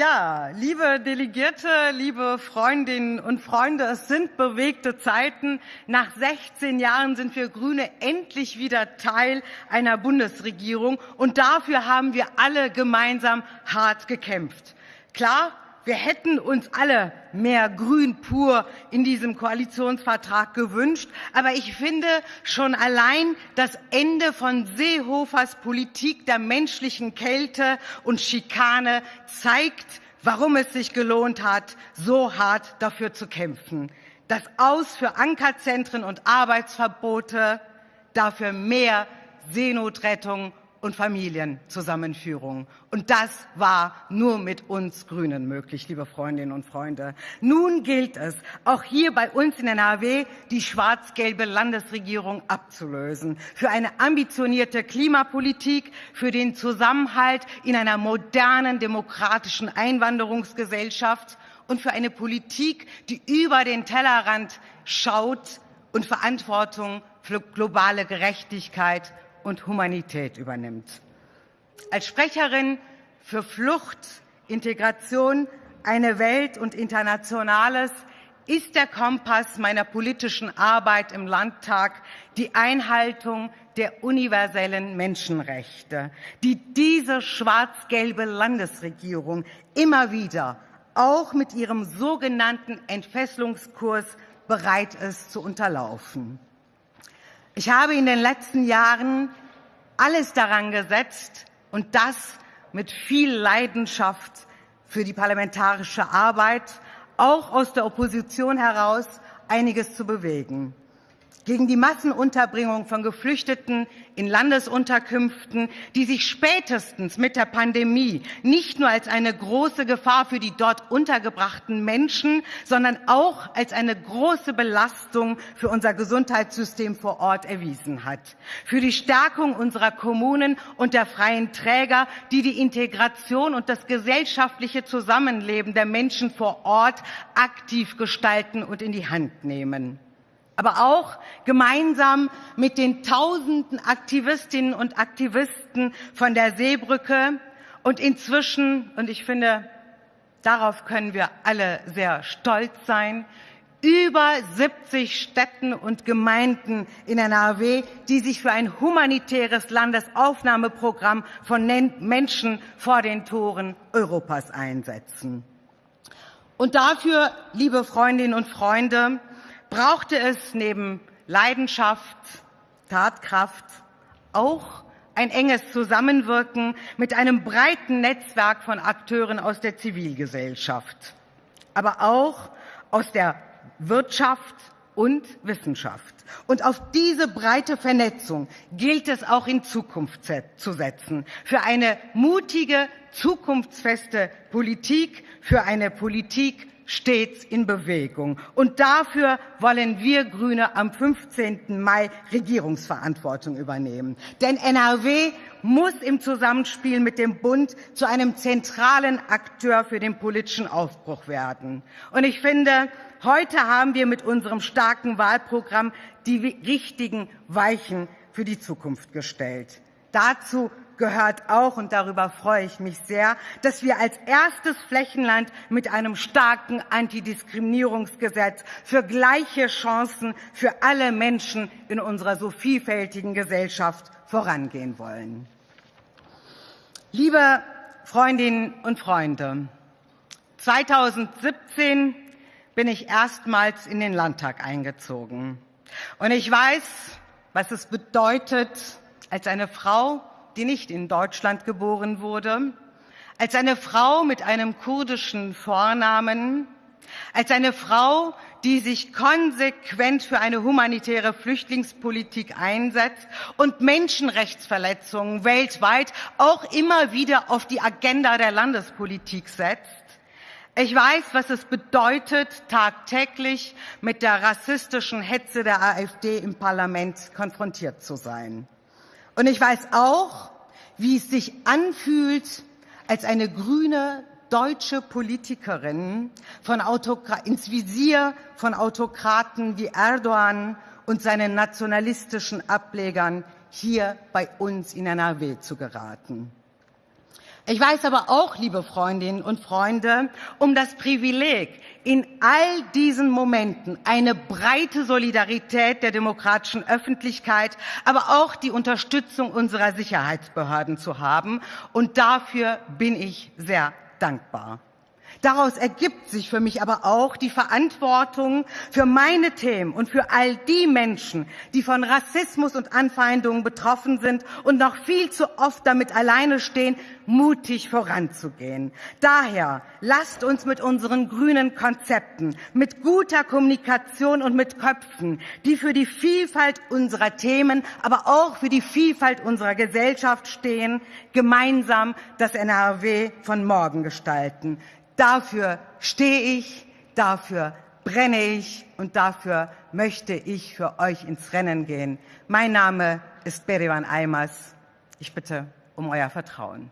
Ja, liebe Delegierte, liebe Freundinnen und Freunde, es sind bewegte Zeiten. Nach 16 Jahren sind wir Grüne endlich wieder Teil einer Bundesregierung und dafür haben wir alle gemeinsam hart gekämpft. Klar, wir hätten uns alle mehr Grün pur in diesem Koalitionsvertrag gewünscht. Aber ich finde schon allein das Ende von Seehofers Politik der menschlichen Kälte und Schikane zeigt, warum es sich gelohnt hat, so hart dafür zu kämpfen. Das Aus für Ankerzentren und Arbeitsverbote, dafür mehr Seenotrettung und Familienzusammenführung. Und das war nur mit uns Grünen möglich, liebe Freundinnen und Freunde. Nun gilt es, auch hier bei uns in NRW die schwarz-gelbe Landesregierung abzulösen. Für eine ambitionierte Klimapolitik, für den Zusammenhalt in einer modernen demokratischen Einwanderungsgesellschaft und für eine Politik, die über den Tellerrand schaut und Verantwortung für globale Gerechtigkeit und Humanität übernimmt. Als Sprecherin für Flucht, Integration, eine Welt und Internationales ist der Kompass meiner politischen Arbeit im Landtag die Einhaltung der universellen Menschenrechte, die diese schwarz-gelbe Landesregierung immer wieder auch mit ihrem sogenannten Entfesselungskurs bereit ist zu unterlaufen. Ich habe in den letzten Jahren alles daran gesetzt und das mit viel Leidenschaft für die parlamentarische Arbeit, auch aus der Opposition heraus einiges zu bewegen gegen die Massenunterbringung von Geflüchteten in Landesunterkünften, die sich spätestens mit der Pandemie nicht nur als eine große Gefahr für die dort untergebrachten Menschen, sondern auch als eine große Belastung für unser Gesundheitssystem vor Ort erwiesen hat. Für die Stärkung unserer Kommunen und der freien Träger, die die Integration und das gesellschaftliche Zusammenleben der Menschen vor Ort aktiv gestalten und in die Hand nehmen aber auch gemeinsam mit den tausenden Aktivistinnen und Aktivisten von der Seebrücke und inzwischen, und ich finde, darauf können wir alle sehr stolz sein, über 70 Städten und Gemeinden in NRW, die sich für ein humanitäres Landesaufnahmeprogramm von Menschen vor den Toren Europas einsetzen. Und dafür, liebe Freundinnen und Freunde, brauchte es neben Leidenschaft, Tatkraft auch ein enges Zusammenwirken mit einem breiten Netzwerk von Akteuren aus der Zivilgesellschaft, aber auch aus der Wirtschaft und Wissenschaft. Und auf diese breite Vernetzung gilt es auch in Zukunft zu setzen. Für eine mutige, zukunftsfeste Politik, für eine Politik stets in Bewegung. Und dafür wollen wir Grüne am 15. Mai Regierungsverantwortung übernehmen. Denn NRW muss im Zusammenspiel mit dem Bund zu einem zentralen Akteur für den politischen Aufbruch werden. Und ich finde, heute haben wir mit unserem starken Wahlprogramm die richtigen Weichen für die Zukunft gestellt. Dazu gehört auch, und darüber freue ich mich sehr, dass wir als erstes Flächenland mit einem starken Antidiskriminierungsgesetz für gleiche Chancen für alle Menschen in unserer so vielfältigen Gesellschaft vorangehen wollen. Liebe Freundinnen und Freunde, 2017 bin ich erstmals in den Landtag eingezogen. Und ich weiß, was es bedeutet, als eine Frau die nicht in Deutschland geboren wurde, als eine Frau mit einem kurdischen Vornamen, als eine Frau, die sich konsequent für eine humanitäre Flüchtlingspolitik einsetzt und Menschenrechtsverletzungen weltweit auch immer wieder auf die Agenda der Landespolitik setzt. Ich weiß, was es bedeutet, tagtäglich mit der rassistischen Hetze der AfD im Parlament konfrontiert zu sein. Und ich weiß auch, wie es sich anfühlt, als eine grüne deutsche Politikerin von ins Visier von Autokraten wie Erdogan und seinen nationalistischen Ablegern hier bei uns in NRW zu geraten. Ich weiß aber auch, liebe Freundinnen und Freunde, um das Privileg, in all diesen Momenten eine breite Solidarität der demokratischen Öffentlichkeit, aber auch die Unterstützung unserer Sicherheitsbehörden zu haben. Und dafür bin ich sehr dankbar. Daraus ergibt sich für mich aber auch die Verantwortung für meine Themen und für all die Menschen, die von Rassismus und Anfeindungen betroffen sind und noch viel zu oft damit alleine stehen, mutig voranzugehen. Daher lasst uns mit unseren grünen Konzepten, mit guter Kommunikation und mit Köpfen, die für die Vielfalt unserer Themen, aber auch für die Vielfalt unserer Gesellschaft stehen, gemeinsam das NRW von morgen gestalten. Dafür stehe ich, dafür brenne ich und dafür möchte ich für euch ins Rennen gehen. Mein Name ist Berivan Eimers. Ich bitte um euer Vertrauen.